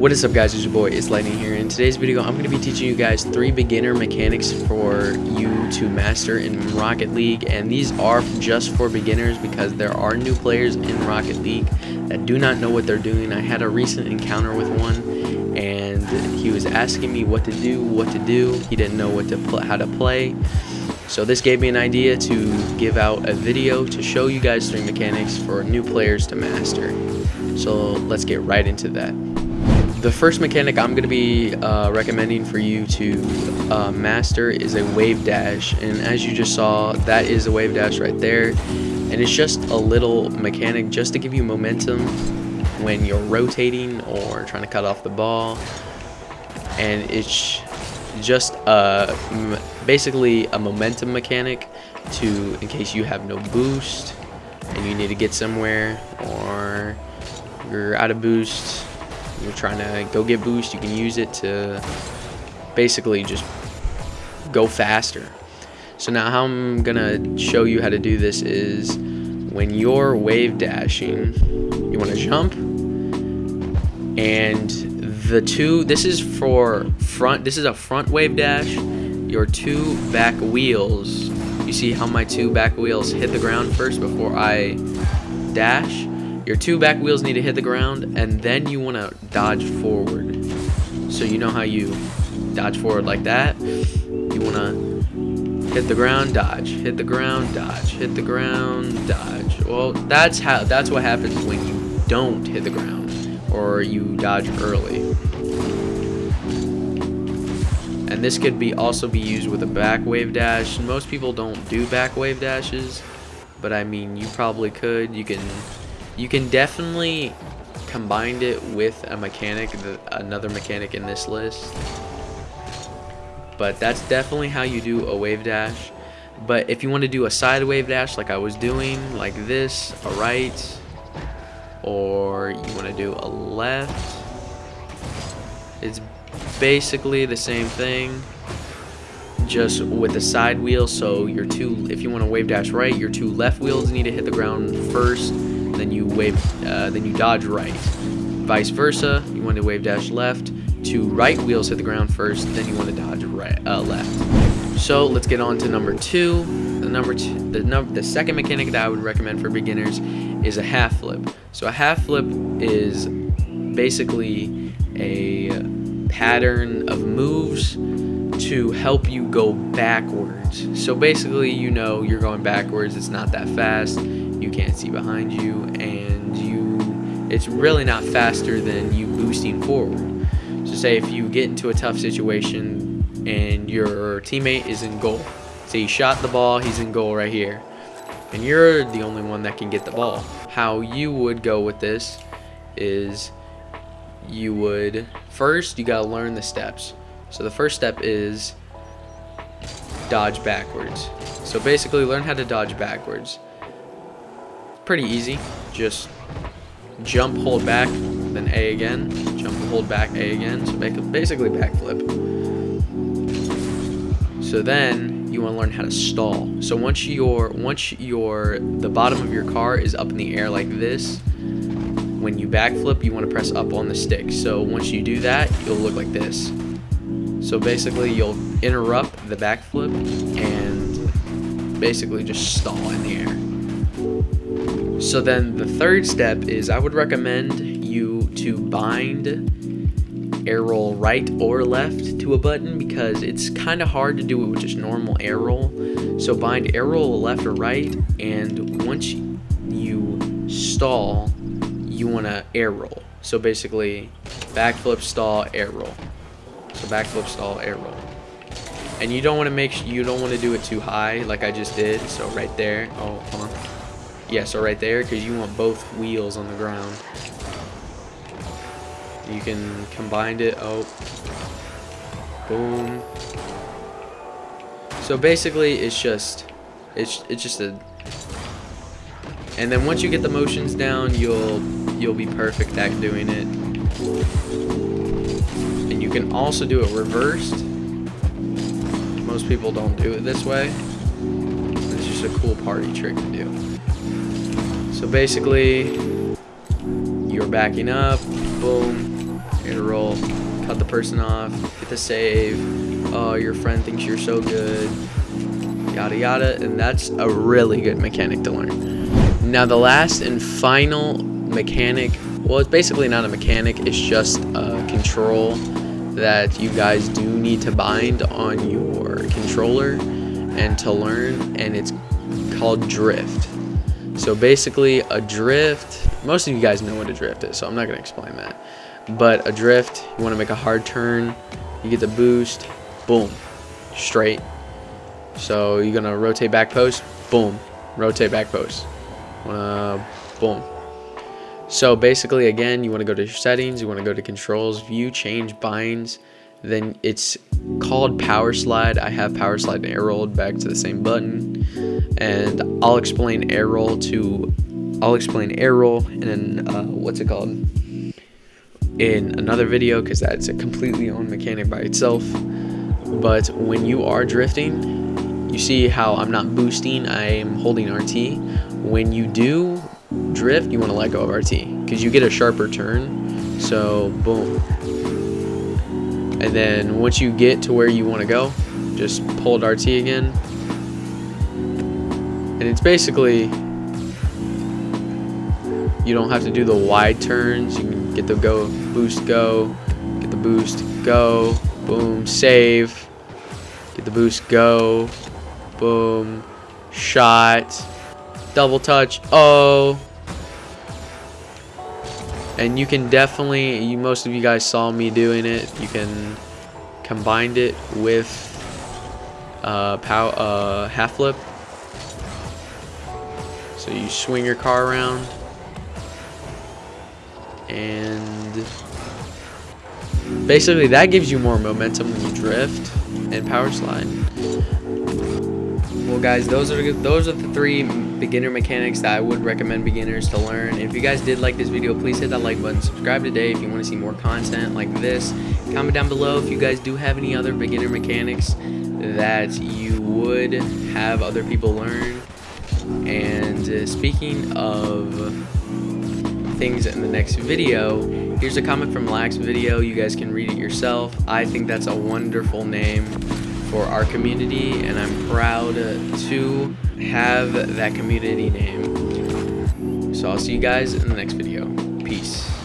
What is up guys, it's your boy, it's Lightning here. In today's video, I'm going to be teaching you guys three beginner mechanics for you to master in Rocket League. And these are just for beginners because there are new players in Rocket League that do not know what they're doing. I had a recent encounter with one and he was asking me what to do, what to do. He didn't know what to how to play. So this gave me an idea to give out a video to show you guys three mechanics for new players to master. So let's get right into that. The first mechanic I'm going to be uh, recommending for you to uh, master is a wave dash. And as you just saw that is a wave dash right there. And it's just a little mechanic just to give you momentum when you're rotating or trying to cut off the ball. And it's just uh, basically a momentum mechanic to in case you have no boost and you need to get somewhere or you're out of boost you're trying to go get boost, you can use it to basically just go faster. So now how I'm gonna show you how to do this is when you're wave dashing, you wanna jump and the two, this is for front, this is a front wave dash. Your two back wheels, you see how my two back wheels hit the ground first before I dash? Your two back wheels need to hit the ground and then you want to dodge forward. So you know how you dodge forward like that. You want to hit the ground, dodge, hit the ground, dodge, hit the ground, dodge. Well, that's how that's what happens when you don't hit the ground or you dodge early. And this could be also be used with a back wave dash. Most people don't do back wave dashes, but I mean, you probably could. You can you can definitely combine it with a mechanic, another mechanic in this list. But that's definitely how you do a wave dash. But if you want to do a side wave dash like I was doing, like this, a right, or you want to do a left, it's basically the same thing just with the side wheel so your two if you want to wave dash right your two left wheels need to hit the ground first then you wave, uh, then you dodge right. Vice versa, you want to wave dash left, two right wheels hit the ground first, then you want to dodge right, uh, left. So let's get on to number two. The number two, the number, the second mechanic that I would recommend for beginners is a half flip. So a half flip is basically a pattern of moves to help you go backwards. So basically, you know, you're going backwards, it's not that fast you can't see behind you and you it's really not faster than you boosting forward. So say if you get into a tough situation and your teammate is in goal say he shot the ball he's in goal right here and you're the only one that can get the ball. How you would go with this is you would first you got to learn the steps. So the first step is dodge backwards. So basically learn how to dodge backwards pretty easy. Just jump, hold back, then A again. Jump, hold back, A again. So make a basically backflip. So then you want to learn how to stall. So once your once your the bottom of your car is up in the air like this, when you backflip, you want to press up on the stick. So once you do that, you'll look like this. So basically, you'll interrupt the backflip and basically just stall in the air. So then the third step is I would recommend you to bind air roll right or left to a button because it's kind of hard to do it with just normal air roll. So bind air roll left or right and once you stall, you want to air roll. So basically backflip, stall, air roll. So backflip, stall, air roll. And you don't want to make you don't want to do it too high like I just did. So right there. Oh, hold on. Yeah, so right there, because you want both wheels on the ground. You can combine it. Oh. Boom. So basically, it's just, it's it's just a. And then once you get the motions down, you'll you'll be perfect at doing it. And you can also do it reversed. Most people don't do it this way. It's just a cool party trick to do. So basically, you're backing up, boom, You're gonna roll, cut the person off, hit the save. Oh, your friend thinks you're so good. Yada yada, and that's a really good mechanic to learn. Now the last and final mechanic, well it's basically not a mechanic, it's just a control that you guys do need to bind on your controller and to learn, and it's called drift. So basically a drift, most of you guys know what a drift is, so I'm not going to explain that. But a drift, you want to make a hard turn, you get the boost, boom, straight. So you're going to rotate back post, boom, rotate back post. Boom. So basically, again, you want to go to your settings, you want to go to controls, view, change, binds, then it's called power slide. I have power slide and air rolled back to the same button and I'll explain air roll to I'll explain air roll and then uh, what's it called? In another video because that's a completely own mechanic by itself. But when you are drifting you see how I'm not boosting I am holding RT when you do drift you want to let go of RT because you get a sharper turn. So boom. And then once you get to where you want to go just hold RT again and it's basically you don't have to do the wide turns. You can get the go boost go get the boost go boom save. Get the boost go boom shot double touch oh. And you can definitely you most of you guys saw me doing it. You can combine it with uh, pow uh, half flip so you swing your car around and basically that gives you more momentum when you drift and power slide. Well guys, those are those are the three beginner mechanics that I would recommend beginners to learn. If you guys did like this video, please hit that like button. Subscribe today if you want to see more content like this. Comment down below if you guys do have any other beginner mechanics that you would have other people learn and uh, speaking of things in the next video, here's a comment from Lax Video. You guys can read it yourself. I think that's a wonderful name for our community, and I'm proud to have that community name. So I'll see you guys in the next video. Peace.